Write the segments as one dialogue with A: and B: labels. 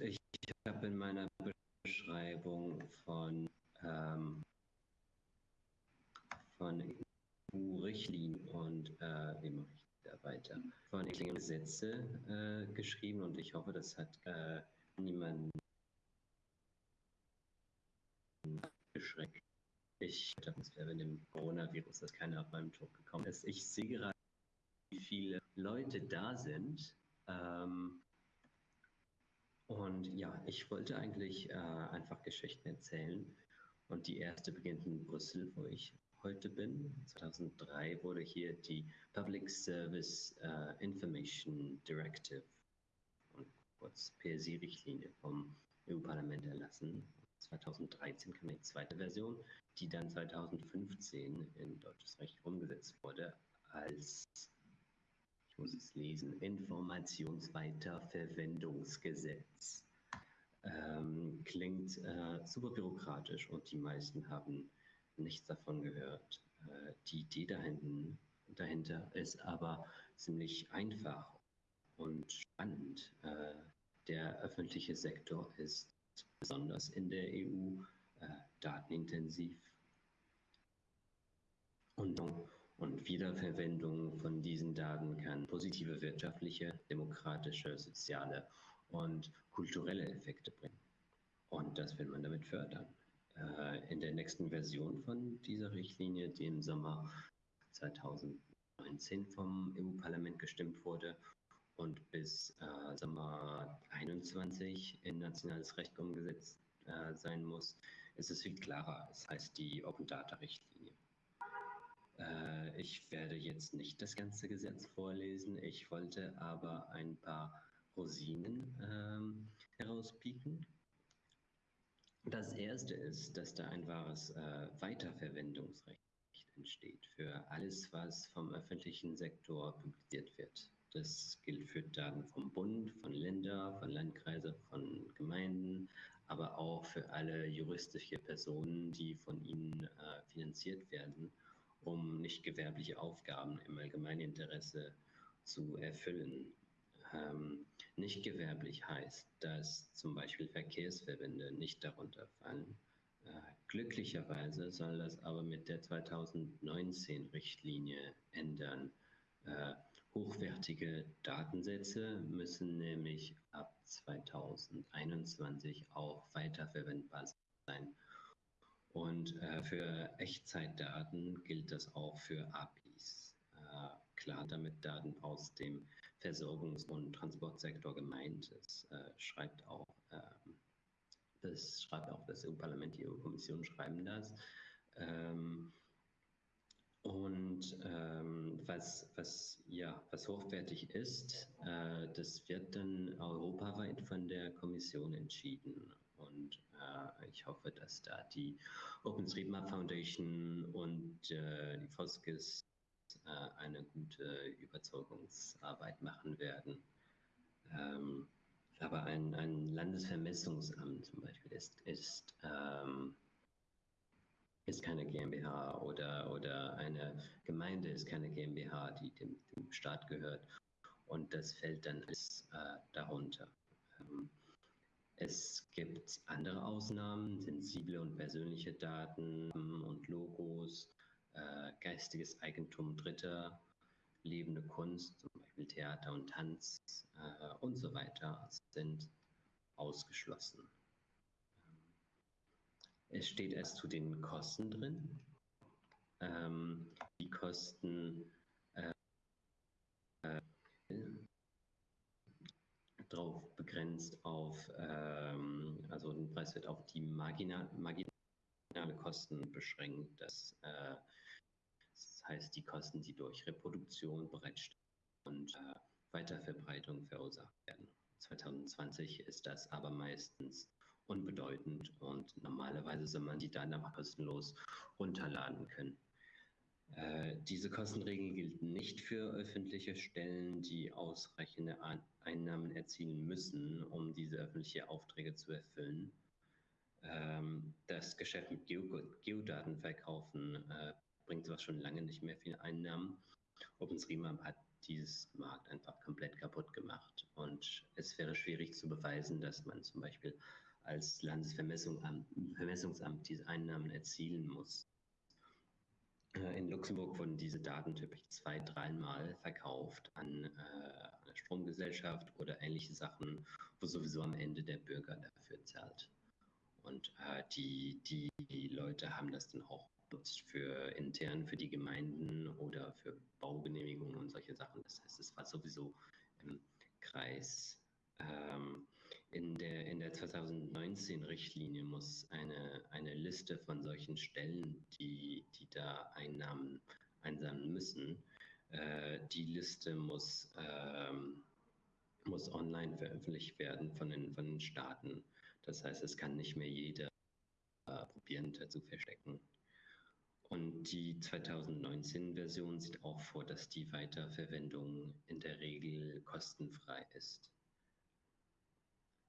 A: ich habe in meiner Beschreibung von, ähm, von EU-Richtlinien und äh, wie mache ich da weiter? Von Gesetze äh, geschrieben und ich hoffe, das hat äh, niemanden geschreckt. Ich dachte, es wäre mit dem Coronavirus, dass keiner auf meinem Job gekommen ist. Ich sehe gerade, wie viele Leute da sind. Ähm, und ja, ich wollte eigentlich äh, einfach Geschichten erzählen. Und die erste beginnt in Brüssel, wo ich heute bin. 2003 wurde hier die Public Service uh, Information Directive, kurz PSI-Richtlinie vom EU-Parlament erlassen. 2013 kam die zweite Version, die dann 2015 in deutsches Recht umgesetzt wurde als ich muss es lesen, Informationsweiterverwendungsgesetz. Ähm, klingt äh, super bürokratisch und die meisten haben nichts davon gehört. Äh, die Idee dahinten, dahinter ist aber ziemlich einfach und spannend. Äh, der öffentliche Sektor ist besonders in der EU äh, datenintensiv. Und und Wiederverwendung von diesen Daten kann positive wirtschaftliche, demokratische, soziale und kulturelle Effekte bringen. Und das will man damit fördern. Äh, in der nächsten Version von dieser Richtlinie, die im Sommer 2019 vom EU-Parlament gestimmt wurde und bis äh, Sommer 21 in nationales Recht umgesetzt äh, sein muss, ist es viel klarer. Es heißt die Open Data Richtlinie. Äh, ich werde jetzt nicht das ganze Gesetz vorlesen. Ich wollte aber ein paar Rosinen ähm, herauspieken. Das erste ist, dass da ein wahres äh, Weiterverwendungsrecht entsteht für alles, was vom öffentlichen Sektor publiziert wird. Das gilt für Daten vom Bund, von Ländern, von Landkreisen, von Gemeinden, aber auch für alle juristische Personen, die von ihnen äh, finanziert werden um nicht gewerbliche Aufgaben im Allgemeininteresse zu erfüllen. Ähm, nicht gewerblich heißt, dass zum Beispiel Verkehrsverbände nicht darunter fallen. Äh, glücklicherweise soll das aber mit der 2019-Richtlinie ändern. Äh, hochwertige Datensätze müssen nämlich ab 2021 auch weiterverwendbar sein und äh, für Echtzeitdaten gilt das auch für APIs. Äh, klar, damit Daten aus dem Versorgungs- und Transportsektor gemeint ist, äh, schreibt auch ähm, das schreibt auch das EU-Parlament, die EU-Kommission schreiben das. Ähm, und ähm, was, was, ja, was hochwertig ist, äh, das wird dann europaweit von der Kommission entschieden. Und äh, ich hoffe, dass da die OpenStreetMap Foundation und äh, die Foskis äh, eine gute Überzeugungsarbeit machen werden. Ähm, aber ein, ein Landesvermessungsamt zum Beispiel ist, ist ähm, ist keine GmbH oder, oder eine Gemeinde ist keine GmbH, die dem, dem Staat gehört. Und das fällt dann alles äh, darunter. Ähm, es gibt andere Ausnahmen, sensible und persönliche Daten und Logos, äh, geistiges Eigentum Dritter, lebende Kunst, zum Beispiel Theater und Tanz äh, und so weiter, sind ausgeschlossen. Es steht erst zu den Kosten drin. Ähm, die Kosten äh, äh, drauf begrenzt auf, ähm, also der Preis wird auf die marginal, marginale Kosten beschränkt. Das, äh, das, heißt, die Kosten, die durch Reproduktion, Bereitstellung und äh, Weiterverbreitung verursacht werden. 2020 ist das aber meistens unbedeutend und normalerweise soll man die Daten einfach kostenlos runterladen können. Äh, diese Kostenregel gilt nicht für öffentliche Stellen, die ausreichende Einnahmen erzielen müssen, um diese öffentlichen Aufträge zu erfüllen. Ähm, das Geschäft mit Geodaten verkaufen äh, bringt zwar schon lange nicht mehr viel Einnahmen. OpenStreetMap hat dieses Markt einfach komplett kaputt gemacht. Und es wäre schwierig zu beweisen, dass man zum Beispiel als Landesvermessungsamt diese Einnahmen erzielen muss. Äh, in Luxemburg wurden diese Daten typisch zwei, dreimal verkauft an äh, eine Stromgesellschaft oder ähnliche Sachen, wo sowieso am Ende der Bürger dafür zahlt. Und äh, die, die, die Leute haben das dann auch benutzt für intern für die Gemeinden oder für Baugenehmigungen und solche Sachen. Das heißt, es war sowieso im Kreis. Ähm, in der, der 2019-Richtlinie muss eine, eine Liste von solchen Stellen, die, die da Einnahmen einsammeln müssen, äh, die Liste muss, ähm, muss online veröffentlicht werden von den, von den Staaten. Das heißt, es kann nicht mehr jeder äh, probieren, zu verstecken. Und die 2019-Version sieht auch vor, dass die Weiterverwendung in der Regel kostenfrei ist.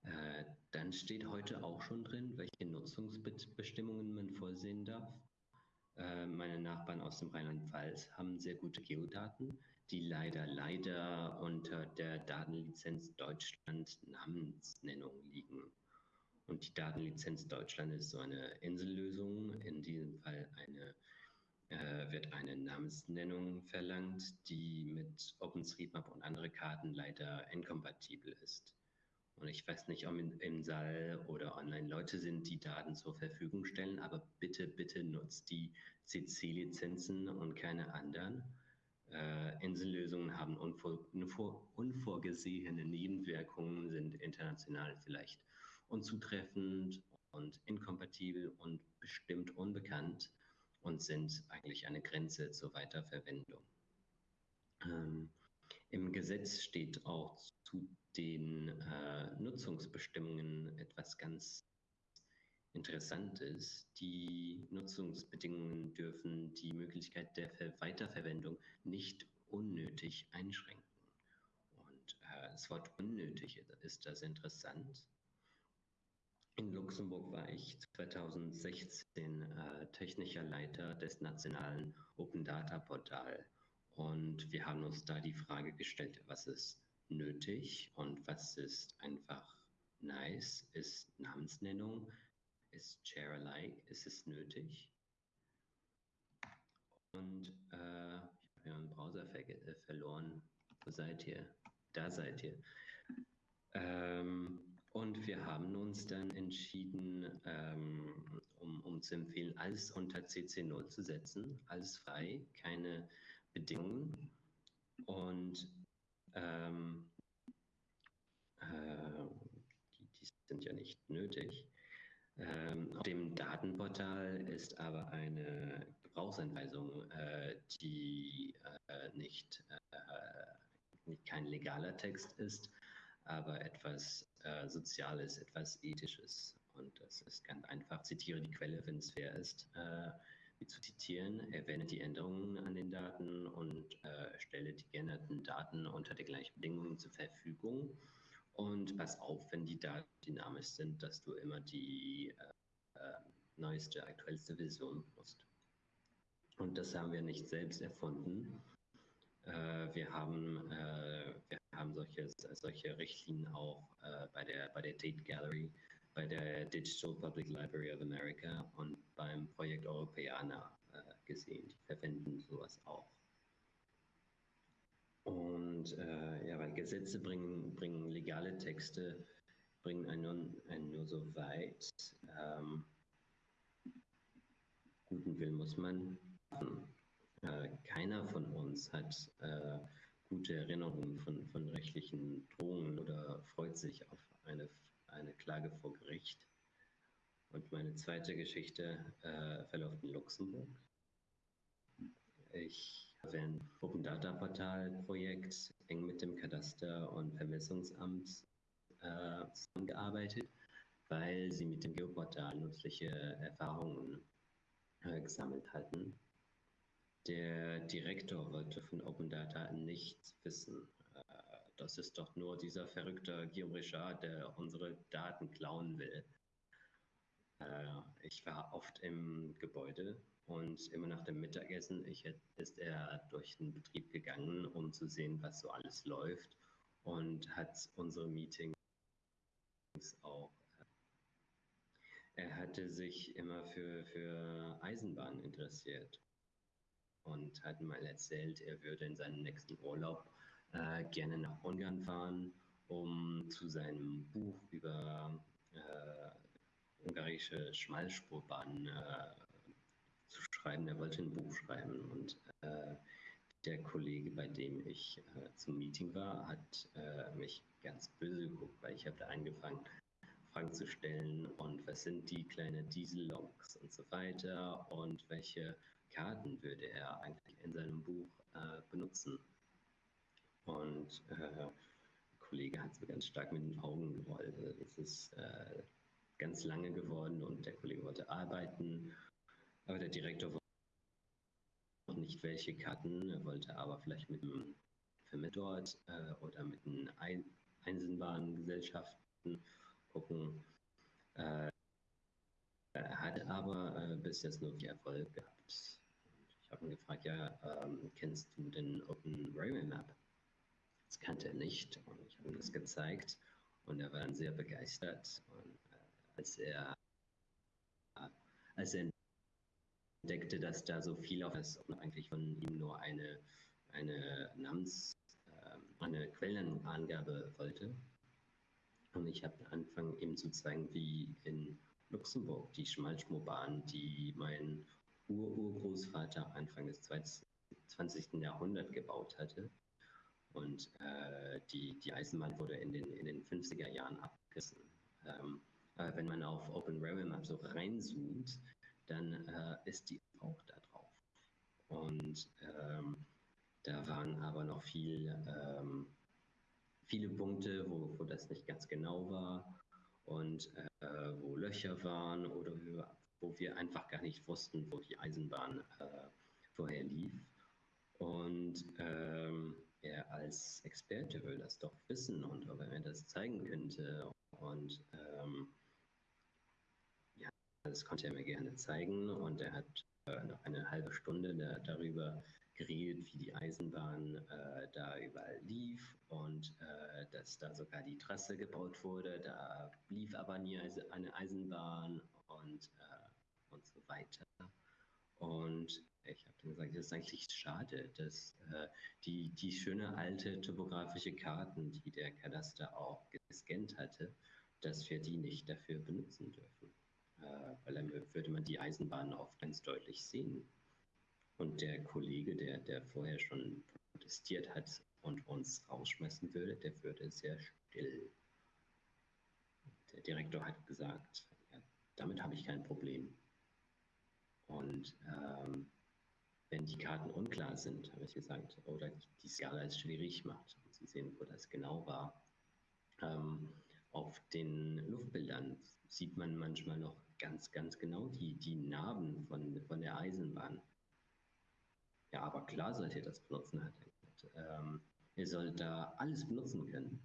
A: Äh, dann steht heute auch schon drin, welche Nutzungsbestimmungen man vorsehen darf. Äh, meine Nachbarn aus dem Rheinland-Pfalz haben sehr gute Geodaten, die leider, leider unter der Datenlizenz Deutschland Namensnennung liegen. Und die Datenlizenz Deutschland ist so eine Insellösung, in diesem Fall eine, äh, wird eine Namensnennung verlangt, die mit OpenStreetMap und andere Karten leider inkompatibel ist. Und ich weiß nicht, ob in, im Saal oder online Leute sind, die Daten zur Verfügung stellen, aber bitte, bitte nutzt die CC-Lizenzen und keine anderen. Äh, Insellösungen haben unvor, unvorgesehene Nebenwirkungen, sind international vielleicht unzutreffend und inkompatibel und bestimmt unbekannt und sind eigentlich eine Grenze zur Weiterverwendung. Ähm, Im Gesetz steht auch zu den äh, Nutzungsbestimmungen etwas ganz Interessantes. Die Nutzungsbedingungen dürfen die Möglichkeit der Weiterverwendung nicht unnötig einschränken. Und äh, das Wort unnötig ist das interessant. In Luxemburg war ich 2016 äh, technischer Leiter des nationalen Open Data Portal und wir haben uns da die Frage gestellt, was ist nötig und was ist einfach nice? Ist Namensnennung, ist Share-alike, ist es nötig? Und äh, ich habe meinen Browser ver äh, verloren. Wo seid ihr? Da seid ihr. Ähm, und wir haben uns dann entschieden, ähm, um, um zu empfehlen, alles unter CC0 zu setzen, alles frei, keine Bedingungen. Ähm, äh, die, die, sind ja nicht nötig. Ähm, auf dem Datenportal ist aber eine Gebrauchsanweisung, äh, die äh, nicht, äh, kein legaler Text ist, aber etwas äh, Soziales, etwas Ethisches. Und das ist ganz einfach. Zitiere die Quelle, wenn es fair ist, äh, zu zitieren. Erwähne die Änderungen an den Daten und äh, stelle die geänderten Daten unter den gleichen Bedingungen zur Verfügung. Und pass auf, wenn die Daten dynamisch sind, dass du immer die äh, äh neueste, aktuellste Version nutzt. Und das haben wir nicht selbst erfunden. Äh, wir haben, äh, wir haben solche, solche Richtlinien auch äh, bei, der, bei der Tate Gallery, bei der Digital Public Library of America und beim Projekt Europäana gesehen. Die verwenden sowas auch. Und äh, ja, weil Gesetze bringen, bringen legale Texte, bringen einen nur, einen nur so weit. Ähm, guten Willen muss man. Äh, keiner von uns hat äh, gute Erinnerungen von, von rechtlichen Drohungen oder freut sich auf eine, eine Klage vor Gericht. Und meine zweite Geschichte äh, verläuft in Luxemburg. Ich habe ein Open Data Portal Projekt eng mit dem Kadaster- und Vermessungsamt äh, zusammengearbeitet, weil sie mit dem Geoportal nützliche Erfahrungen äh, gesammelt hatten der Direktor wollte von Open Data nichts wissen. Äh, das ist doch nur dieser verrückte Guillaume Richard, der unsere Daten klauen will. Äh, ich war oft im Gebäude Und immer nach dem Mittagessen ich, ist er durch den Betrieb gegangen, um zu sehen, was so alles läuft und hat unsere Meetings auch. Er hatte sich immer für, für Eisenbahnen interessiert und hat mal erzählt, er würde in seinem nächsten Urlaub äh, gerne nach Ungarn fahren, um zu seinem Buch über äh, ungarische Schmalspurbahnen äh, zu schreiben. Er wollte ein Buch schreiben und äh, der Kollege, bei dem ich äh, zum Meeting war, hat äh, mich ganz böse geguckt, weil ich habe da angefangen, Fragen zu stellen und was sind die kleinen Dieselloks und so weiter und welche Karten würde er eigentlich in seinem Buch äh, benutzen. Und äh, der Kollege hat so ganz stark mit den Augen gerollt. Es ist äh, ganz lange geworden und der Kollege wollte arbeiten, aber der Direktor wollte noch nicht welche Karten, er wollte aber vielleicht mit Firma dort äh, oder mit den Eisenbahngesellschaften gucken. Äh, er hatte aber äh, bis jetzt nur viel Erfolg gehabt. Ich habe ihn gefragt, ja, ähm, kennst du den Open Railway Map? Das kannte er nicht und ich habe ihm das gezeigt und er war dann sehr begeistert. Und äh, als er als er entdeckte, dass da so viel auf ist und eigentlich von ihm nur eine, eine Namens, äh, eine Quellenangabe wollte. Und ich habe angefangen, ihm zu zeigen, wie in Luxemburg die Schmalschmobahn, die mein Ur-Urgroßvater Anfang des 20. Jahrhunderts gebaut hatte. Und äh, die, die Eisenbahn wurde in den, in den 50er Jahren abgerissen. Ähm, äh, wenn man auf Open Railway Map so reinzoomt, dann äh, ist die auch da drauf. Und ähm, da waren aber noch viel, ähm, viele Punkte, wo, wo das nicht ganz genau war und äh, wo Löcher waren oder wo wir einfach gar nicht wussten, wo die Eisenbahn äh, vorher lief. Und ähm, er als Experte will das doch wissen und ob er mir das zeigen könnte. Und ähm, das konnte er mir gerne zeigen und er hat äh, noch eine halbe Stunde da, darüber geredet, wie die Eisenbahn äh, da überall lief und äh, dass da sogar die Trasse gebaut wurde. Da lief aber nie eine Eisenbahn und, äh, und so weiter. Und ich habe dann gesagt, das ist eigentlich schade, dass äh, die, die schöne alte topografische Karten, die der Kadaster auch gescannt hatte, dass wir die nicht dafür benutzen dürfen äh, weil dann würde man die Eisenbahn auch ganz deutlich sehen. Und der Kollege, der, der vorher schon protestiert hat und uns rausschmeißen würde, der würde sehr still. Der Direktor hat gesagt, ja, damit habe ich kein Problem. Und ähm, wenn die Karten unklar sind, habe ich gesagt, oder die Skala es schwierig macht, um zu sehen, wo das genau war. Ähm, auf den Luftbildern sieht man manchmal noch ganz, ganz genau die, die Narben von, von der Eisenbahn. Ja, aber klar sollt ihr das benutzen. Hat ähm, ihr sollt da alles benutzen können.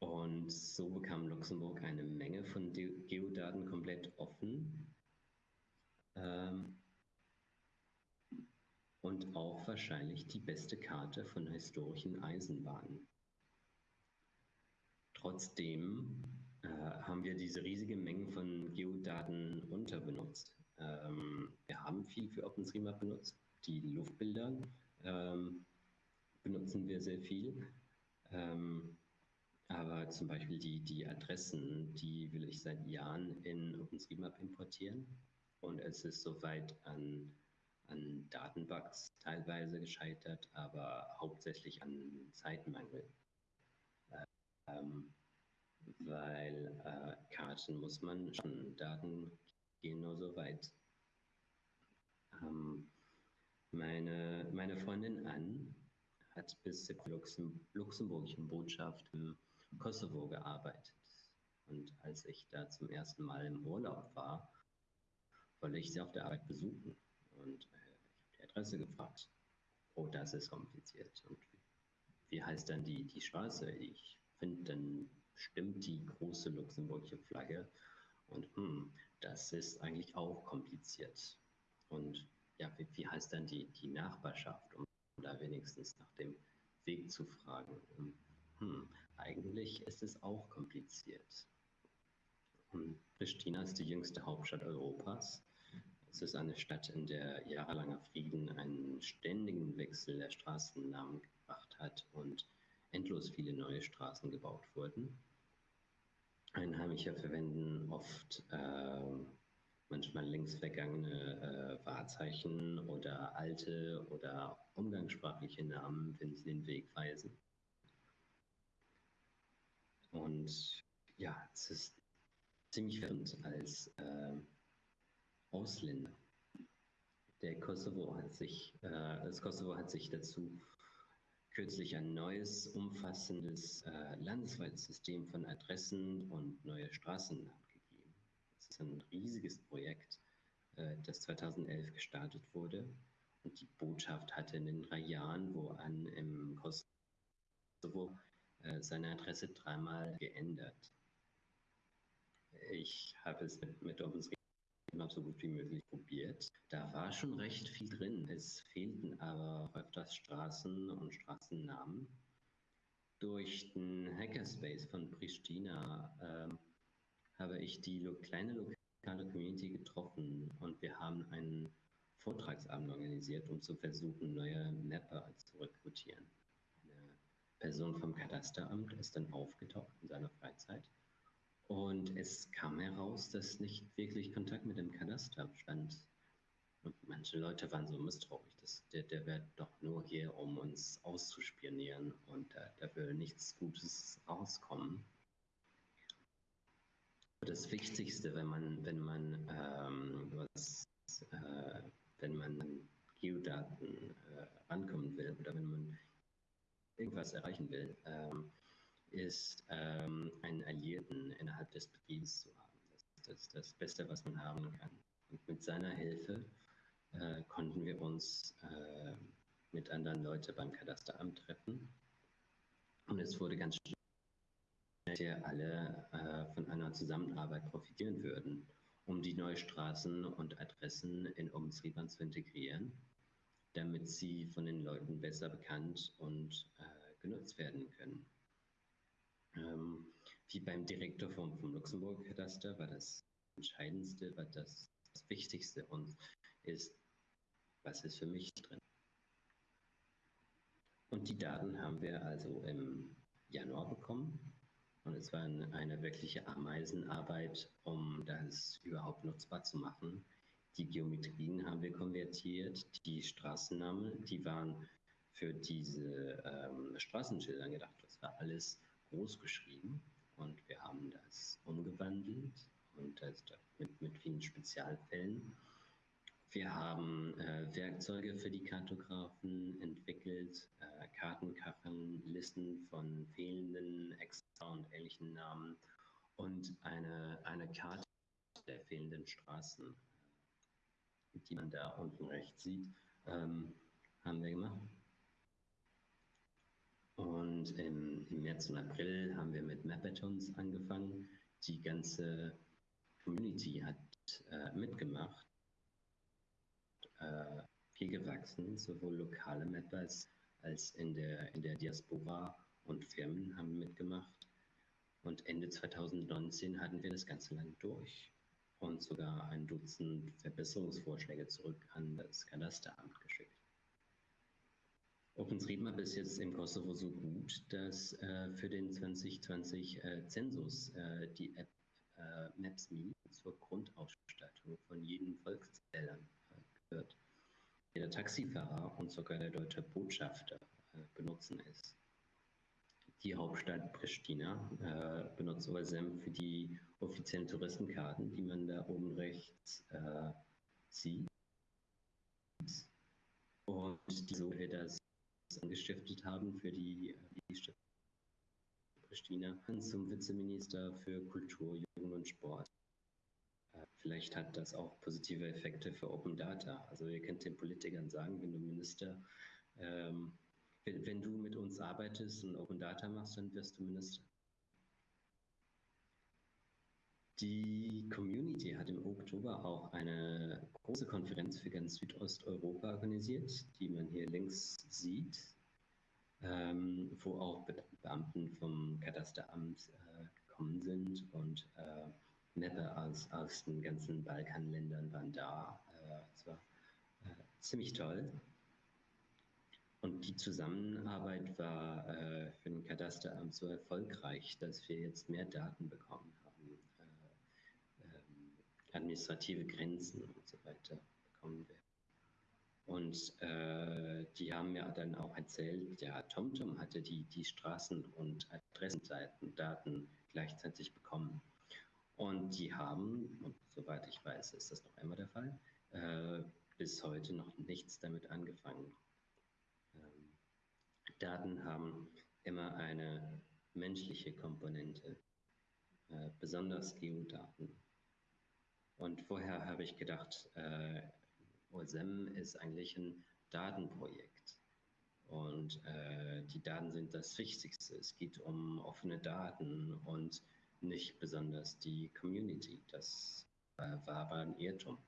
A: Und so bekam Luxemburg eine Menge von Geodaten komplett offen. Ähm, und auch wahrscheinlich die beste Karte von historischen Eisenbahnen. Trotzdem äh, haben wir diese riesige Menge von Geodaten unterbenutzt. Ähm, wir haben viel für OpenStreetMap benutzt. Die Luftbilder ähm, benutzen wir sehr viel. Ähm, aber zum Beispiel die, die Adressen, die will ich seit Jahren in OpenStreetMap importieren. Und es ist soweit an, an Datenbugs teilweise gescheitert, aber hauptsächlich an Zeitmangel. Ähm, weil äh, Karten muss man schon, Daten gehen nur so weit. Ähm, meine, meine Freundin Ann hat bis zur Luxem luxemburgischen Botschaft im Kosovo gearbeitet. Und als ich da zum ersten Mal im Urlaub war, wollte ich sie auf der Arbeit besuchen. Und äh, Adresse gefragt. Oh, das ist kompliziert. Und wie heißt dann die, die Straße? Ich finde dann stimmt die große luxemburgische Flagge. Und hm, das ist eigentlich auch kompliziert. Und ja, wie, wie heißt dann die, die Nachbarschaft, um da wenigstens nach dem Weg zu fragen? Hm, eigentlich ist es auch kompliziert. Und Pristina ist die jüngste Hauptstadt Europas. Es ist eine Stadt, in der jahrelanger Frieden einen ständigen Wechsel der Straßennamen gebracht hat und endlos viele neue Straßen gebaut wurden. Einheimische verwenden oft äh, manchmal längst vergangene äh, Wahrzeichen oder alte oder umgangssprachliche Namen, wenn sie den Weg weisen. Und ja, es ist ziemlich verwirrend als äh, Ausländer. Der Kosovo hat sich, äh, das Kosovo hat sich dazu kürzlich ein neues, umfassendes äh, landesweites System von Adressen und neue Straßennamen gegeben. Das ist ein riesiges Projekt, äh, das 2011 gestartet wurde. Und die Botschaft hatte in den drei Jahren, wo an im Kosovo äh, seine Adresse dreimal geändert. Ich habe es mit, mit OpenStreetMap immer so gut wie möglich probiert. Da war schon recht viel drin. Es fehlten aber öfters Straßen und Straßennamen. Durch den Hackerspace von Pristina äh, habe ich die kleine lokale Community getroffen und wir haben einen Vortragsabend organisiert, um zu versuchen, neue Mapper zu rekrutieren. Eine Person vom Kadasteramt ist dann aufgetaucht in seiner Freizeit und es kam heraus, dass nicht wirklich Kontakt mit dem Kadaster stand. Und manche Leute waren so misstrauisch, dass der, der wäre doch nur hier, um uns auszuspionieren und da, da will nichts Gutes rauskommen. Das Wichtigste, wenn man, wenn man ähm, was, äh, wenn man Geodaten äh, rankommen will oder wenn man irgendwas erreichen will, ähm, ist, ähm, einen Alliierten innerhalb des Betriebs zu haben. Das ist das, Beste, was man haben kann. Und mit seiner Hilfe äh, konnten wir uns äh, mit anderen Leuten beim Kadasteramt treffen. Und es wurde ganz schnell, dass wir alle äh, von einer Zusammenarbeit profitieren würden, um die neuen Straßen und Adressen in OpenStreetMap zu integrieren, damit sie von den Leuten besser bekannt und äh, genutzt werden können. Ähm, wie beim Direktor vom, vom Luxemburg-Kataster war das Entscheidendste, war das, das Wichtigste und ist, was ist für mich drin. Und die Daten haben wir also im Januar bekommen. Und es war eine wirkliche Ameisenarbeit, um das überhaupt nutzbar zu machen. Die Geometrien haben wir konvertiert, die Straßennamen, die waren für diese ähm, Straßenschilder gedacht. Das war alles groß geschrieben und wir haben das umgewandelt und das mit, mit vielen Spezialfällen. Wir haben äh, Werkzeuge für die Kartografen entwickelt, äh, Kartenkacheln, Listen von fehlenden Extra- und ähnlichen Namen und eine, eine Karte der fehlenden Straßen, die man da unten rechts sieht, ähm, haben wir gemacht. Und im, im, März und April haben wir mit Mapathons angefangen. Die ganze Community hat äh, mitgemacht, äh, viel gewachsen, sowohl lokale Mappers als in der, in der Diaspora und Firmen haben mitgemacht. Und Ende 2019 hatten wir das ganze Land durch und sogar ein Dutzend Verbesserungsvorschläge zurück an das Kadasteramt geschickt. OpenStreetMap ist jetzt im Kosovo so gut, dass äh, für den 2020 äh, äh, die App äh, Maps.me zur Grundausstattung von jedem Volkszählern äh, gehört. Der Taxifahrer und sogar der deutsche Botschafter äh, benutzen es. Die Hauptstadt Pristina benutzt OSM für die offiziellen Touristenkarten, die man da oben rechts sieht. Und so wird das angestiftet haben für die, die Stadt Pristina zum Vizeminister für Kultur, Jugend und Sport. Äh, vielleicht hat das auch positive Effekte für Open Data. Also ihr könnt den Politikern sagen, wenn du Minister, ähm, wenn, wenn, du mit uns arbeitest und Open Data machst, dann wirst du Minister. Die Community hat im Oktober auch eine große Konferenz für ganz Südosteuropa organisiert, die man hier links sieht, ähm, wo auch Beamten vom Kadasteramt äh, gekommen sind und äh, Mapper aus, aus den ganzen Balkanländern waren da. Äh, es war äh, ziemlich toll. Und die Zusammenarbeit war äh, für den Kadasteramt so erfolgreich, dass wir jetzt mehr Daten bekommen haben. Administrative Grenzen und so weiter bekommen wir. Und äh, die haben mir dann auch erzählt, ja, TomTom hatte die, die Straßen- und Adressendaten gleichzeitig bekommen. Und die haben, und soweit ich weiß, ist das noch einmal der Fall, äh, bis heute noch nichts damit angefangen. Ähm, Daten haben immer eine menschliche Komponente, äh, besonders Geodaten. Und vorher habe ich gedacht, äh, OSM ist eigentlich ein Datenprojekt. Und äh, die Daten sind das Wichtigste. Es geht um offene Daten und nicht besonders die Community. Das äh, war aber ein Irrtum.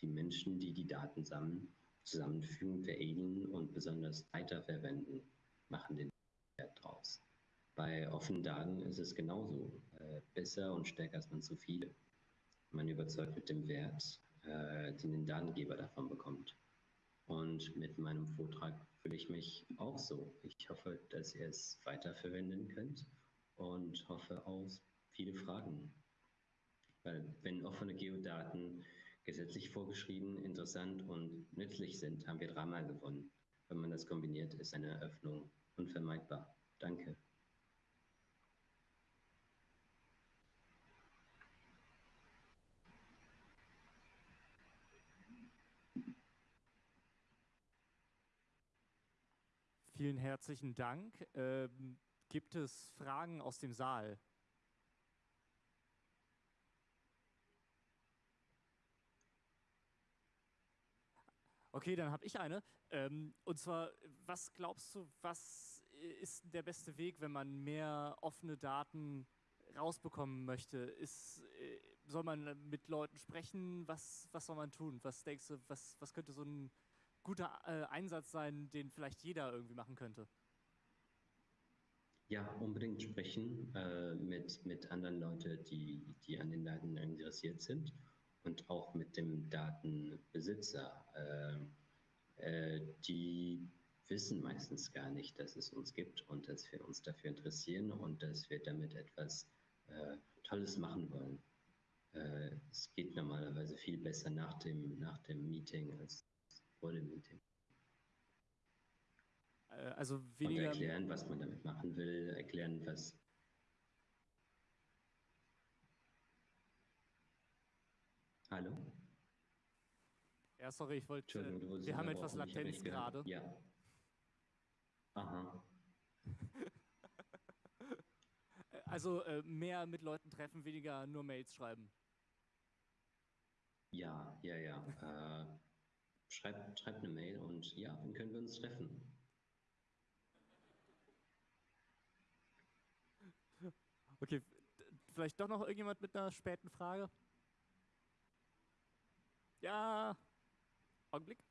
A: Die Menschen, die die Daten sammeln, zusammenfügen, veredeln und besonders weiterverwenden, machen den Wert draus. Bei offenen Daten ist es genauso. Äh, besser und stärker als man zu viele. Man überzeugt mit dem Wert, äh, den den Datengeber davon bekommt. Und mit meinem Vortrag fühle ich mich auch so. Ich hoffe, dass ihr es weiterverwenden könnt und hoffe auf viele Fragen. Weil wenn offene Geodaten gesetzlich vorgeschrieben, interessant und nützlich sind, haben wir dreimal gewonnen. Wenn man das kombiniert, ist eine Eröffnung unvermeidbar. Danke.
B: Vielen herzlichen Dank. Ähm, gibt es Fragen aus dem Saal? Okay, dann habe ich eine. Ähm, und zwar, was glaubst du, was ist der beste Weg, wenn man mehr offene Daten rausbekommen möchte? Ist, äh, soll man mit Leuten sprechen? Was, was soll man tun? Was denkst du, was, was könnte so ein guter äh, Einsatz sein, den vielleicht jeder irgendwie machen könnte?
A: Ja, unbedingt sprechen äh, mit, mit anderen Leuten, die, die an den Daten interessiert sind und auch mit dem Datenbesitzer. Äh, äh, die wissen meistens gar nicht, dass es uns gibt und dass wir uns dafür interessieren und dass wir damit etwas äh, Tolles machen wollen. Äh, es geht normalerweise viel besser nach dem, nach dem Meeting als vor dem Meeting.
B: Äh, also weniger.
A: Und erklären, was man damit machen will, erklären, was Hallo?
B: Ja, sorry, ich wollte. Äh, wir haben etwas Latenz gerade.
A: Ja. Aha.
B: also äh, mehr mit Leuten treffen, weniger nur Mails schreiben.
A: Ja, ja, ja. Schreibt, schreibt eine Mail und ja, dann können wir uns treffen.
B: Okay, vielleicht doch noch irgendjemand mit einer späten Frage? Ja. Augenblick.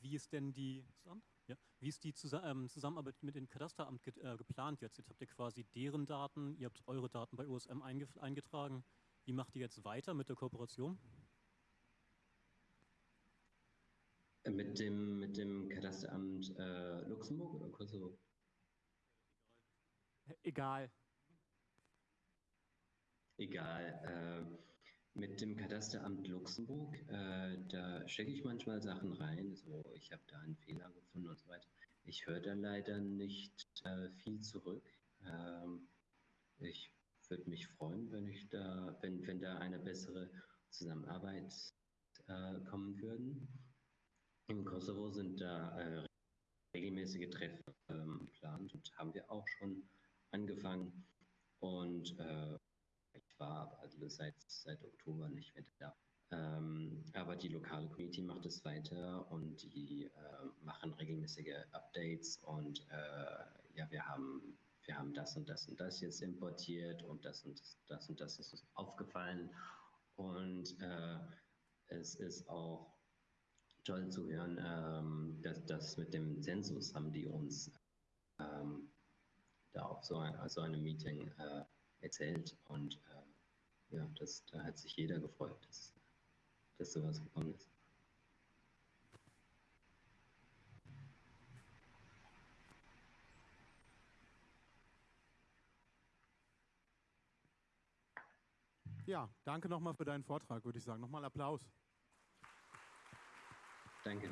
C: Wie ist denn die, ja, wie ist die ähm, Zusammenarbeit mit dem Kadasteramt ge äh, geplant jetzt? Jetzt habt ihr quasi deren Daten, ihr habt eure Daten bei OSM eingetragen. Wie macht ihr jetzt weiter mit der Kooperation?
A: Mit dem, mit dem Kadasteramt äh, Luxemburg oder Kosovo?
B: Egal
A: egal. Äh, mit dem Kadasteramt Luxemburg, äh, da stecke ich manchmal Sachen rein, so ich habe da einen Fehler gefunden und so weiter. Ich höre da leider nicht äh, viel zurück. Ähm, ich würde mich freuen, wenn ich da, wenn, wenn da eine bessere Zusammenarbeit äh, kommen würden. Im Kosovo sind da äh, regelmäßige Treffen ähm, geplant und haben wir auch schon angefangen. Und äh, ich war also seit, seit Oktober nicht mehr da. Ähm, aber die lokale Community macht es weiter und die äh, machen regelmäßige Updates und äh, ja, wir haben wir haben das und das und das jetzt importiert und das und das, das und das ist uns aufgefallen. Und äh, es ist auch toll zu hören, ähm, dass das mit dem Zensus haben die uns ähm, da auf so, ein, so einem Meeting äh, erzählt. Und äh, ja, das, da hat sich jeder gefreut, dass, dass sowas gekommen ist.
D: Ja, danke nochmal für deinen Vortrag, würde ich sagen. Nochmal Applaus.
A: Danke.